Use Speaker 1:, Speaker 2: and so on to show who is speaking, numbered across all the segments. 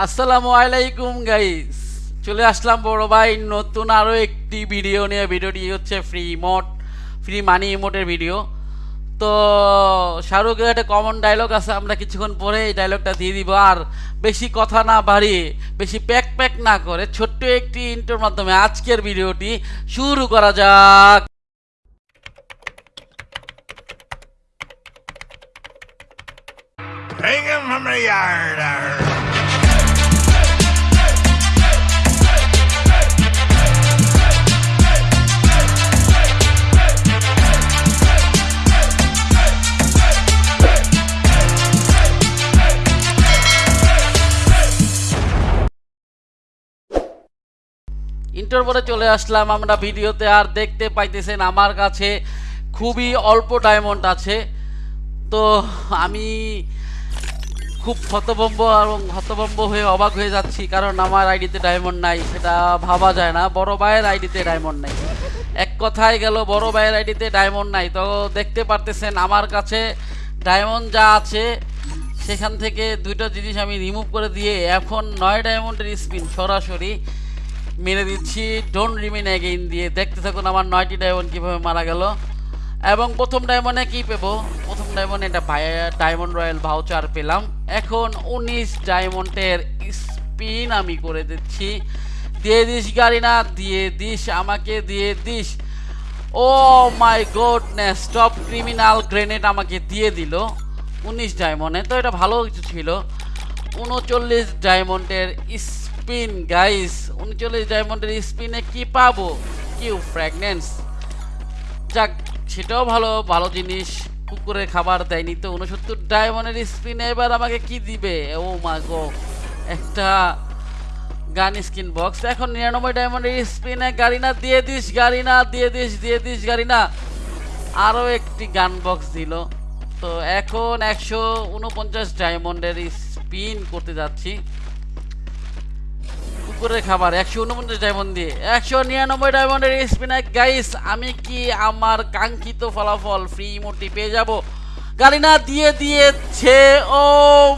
Speaker 1: আসসালামু আলাইকুম গাইস চলে আসলাম বড় ভাই, নতুন আরও একটি ভিডিও নিয়ে। ভিডিওটি হচ্ছে ফ্রি ইমোট ফ্রি মানি ইমোটের ভিডিও তো শাহরুখের একটা কমন ডায়লগ আছে, আমরা কিছুক্ষণ পরে এই ডায়লগটা দিয়ে দিব। আর বেশি কথা না বাড়িয়ে, বেশি প্যাক প্যাক না করে, ছোট্ট একটি ইন্টোর মাধ্যমে আজকের ভিডিওটি শুরু করা যাক।
Speaker 2: Hang him from the yard.
Speaker 1: Inter পরে চলে আসলাম আমরা ভিডিওতে, আর দেখতে পাইতেছেন আমার কাছে খুবই অল্প ডায়মন্ড আছে। তো আমি খুব হতভম্ব এবং হতভম্ব হয়ে অবাক হয়ে যাচ্ছি, কারণ আমার আইডিতে ডায়মন্ড নাই, সেটা ভাবা যায় না। বড় ভাইয়ের আইডিতে ডায়মন্ড নাই। এক কথায় গেল, বড় ভাইয়ের আইডিতে ডায়মন্ড নাই। তো দেখতে পারতেছেন আমার কাছে ডায়মন্ড যা আছে, সেখান থেকে দুইটা জিনিস আমি রিমুভ করে দিয়ে এখন নয় ডায়মন্ডের স্পিন সরাসরি মেরে দিচ্ছি। ডোন্ট রিমেন অ্যাগেইন দিয়ে দেখতে থাকুন আমার নয়টি ডায়মন্ড কীভাবে মারা গেল। এবং প্রথম ডায়মন্ডে কী পেবো? প্রথম ডায়মন্ডে এটা ডায়মন্ড রয়্যাল ভাউচার পেলাম। এখন উনিশ ডায়মন্ডের স্পিন আমি করে দিচ্ছি। দিয়ে দিস গাড়ি না দিয়ে দিস আমাকে, দিয়ে দিস। ও my goodness top criminal grenade আমাকে দিয়ে দিল। উনিশ ডায়মন্ডে তো এটা ভালো কিছু ছিল। উনচল্লিশ ডায়মন্ডের স্পিন গাইস উনচল্লিশ ডায়মন্ডের স্পিনে কি পাবো? কিউ ফ্র্যাগনেন্স যাক, সেটাও ভালো ভালো জিনিস। কুকুরের খাবার দেয়নি তো, উনসত্তর ডায়মন্ডের স্পিনে এবার আমাকে কি দিবে? ও মা গো, একটা গান স্কিন বক্স এখন নিরানব্বই ডায়মন্ডের স্পিনে গাড়ি না দিয়ে দিস গাড়ি না দিয়ে দিস দিয়ে দিস গাড়ি না আরও একটি গান বক্স দিল। তো এখন একশো উনপঞ্চাশ ডায়মন্ডের স্পিন করতে যাচ্ছি। কুকুরের খাবার, একশো উনপঞ্চাশ ডায়মন্ড দিয়ে। একশো নিরানব্বই ডায়মন্ডের স্পিনার গাইস আমি কি আমার কাঙ্ক্ষিত ফলাফল ফ্রি মোটি পেয়ে যাব? গাড়িনা দিয়ে দিয়েছে ও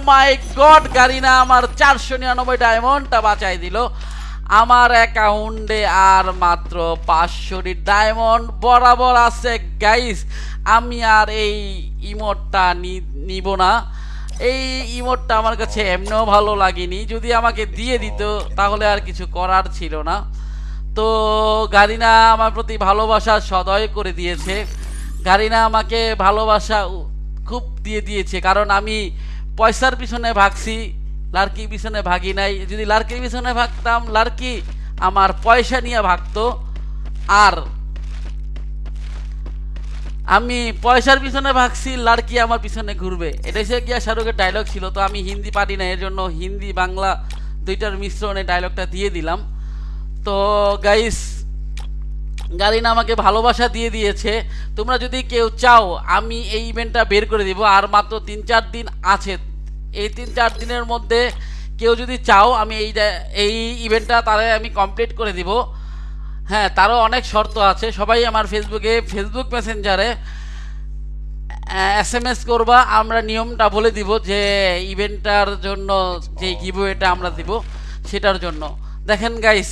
Speaker 1: মাই গড গাড়িনা আমার চারশো নিরানব্বই ডায়মন্ডটা বাঁচাই দিল। আমার অ্যাকাউন্টে আর মাত্র পাঁচশোটি ডায়মন্ড বরাবর আছে। গাইস আমি আর এই ইমোটটা নিব না। এই ইমোটটা আমার কাছে এমনিও ভালো লাগেনি। যদি আমাকে দিয়ে দিত, তাহলে আর কিছু করার ছিল না। তো গারিনা আমার প্রতি ভালোবাসা সদয় করে দিয়েছে। গারিনা আমাকে ভালোবাসা খুব দিয়ে দিয়েছে। কারণ আমি পয়সার পিছনে ভাগছি, লার্কির পিছনে ভাগি নাই। যদি লার্কির পিছনে ভাগতাম, লার্কি আমার পয়সা নিয়ে ভাগতো। আর আমি পয়সার পিছনে ভাগছি, লাড়কি আমার পিছনে ঘুরবে। এটাই সে গিয়া শাহরুখের ডায়লগ ছিল, তো আমি হিন্দি পারি না এর জন্য হিন্দি, বাংলা দুইটার মিশ্রণে ডায়লগটা দিয়ে দিলাম। তো গাইস গালিনা আমাকে ভালোবাসা দিয়ে দিয়েছে। তোমরা যদি কেউ চাও, আমি এই ইভেন্টটা বের করে দিব, আর মাত্র তিন চার দিন আছে। এই তিন চার দিনের মধ্যে কেউ যদি চাও, আমি এই এই ইভেন্টটা তাহলে আমি কমপ্লিট করে দিব। হ্যাঁ তারও অনেক শর্ত আছে। সবাই আমার ফেসবুকে ফেসবুক মেসেঞ্জারে এস এম এস করবা, আমরা নিয়মটা বলে দিব যে ইভেন্টটার জন্য যে গিভওয়েটা আমরা দিব, সেটার জন্য। দেখেন গাইস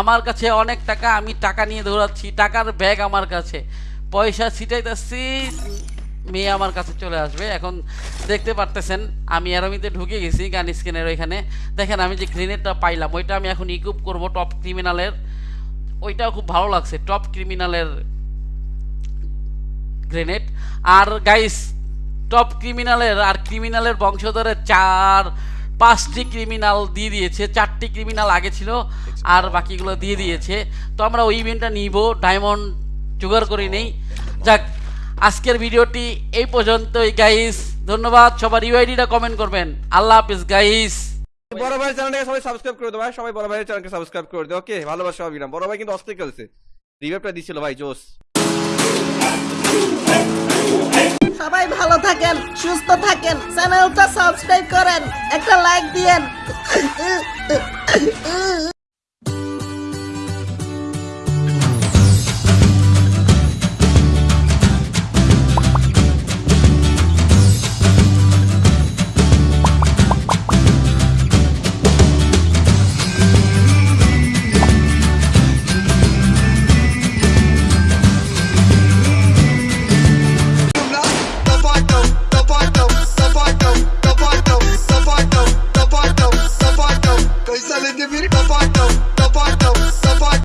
Speaker 1: আমার কাছে অনেক টাকা, আমি টাকা নিয়ে দৌড়াচ্ছি, টাকার ব্যাগ আমার কাছে। পয়সা ছিটাইতেছি, মেয়ে আমার কাছে চলে আসবে। এখন দেখতে পারতেছেন, আমি অ্যারোমিতে ঢুকে গেছি, গান স্ক্রিনের ওইখানে। দেখেন আমি যে গ্রেনেডটা পাইলাম, ওইটা আমি এখন ইকুপ করব টপ ক্রিমিনালের ওইটাও খুব ভালো লাগছে টপ ক্রিমিনালের গ্রেনেড আর গাইস টপ ক্রিমিনালের আর ক্রিমিনালের বংশধরের চার, পাঁচটি ক্রিমিনাল দিয়ে দিয়েছে, চারটি ক্রিমিনাল আগে ছিল আর বাকিগুলো দিয়ে দিয়েছে। তো আমরা ওই ইভেন্টটা নিব ডায়মন্ড জোগাড় করে নেই। যাক, আজকের ভিডিওটি এই পর্যন্তই গাইস ধন্যবাদ, সবার ইউআইডিটা কমেন্ট করবেন। আল্লাহ হাফিজ গাইস
Speaker 3: বড় ভাইয়ের চ্যানেলটাকে সবাই সাবস্ক্রাইব করে দেবো ভাই। সবাই বড় ভাইয়ের চ্যানেলকে সাবস্ক্রাইব করে দেবো ওকে? ভালোবাসা সবাই না বড় ভাই কিন্তু অস্থির খেলছে। রিভাইভটা দিছিল ভাই জোস
Speaker 4: সবাই ভালো থাকেন সুস্থ থাকেন চ্যানেলটা সাবস্ক্রাইব করেন একটা লাইক দিয়েন।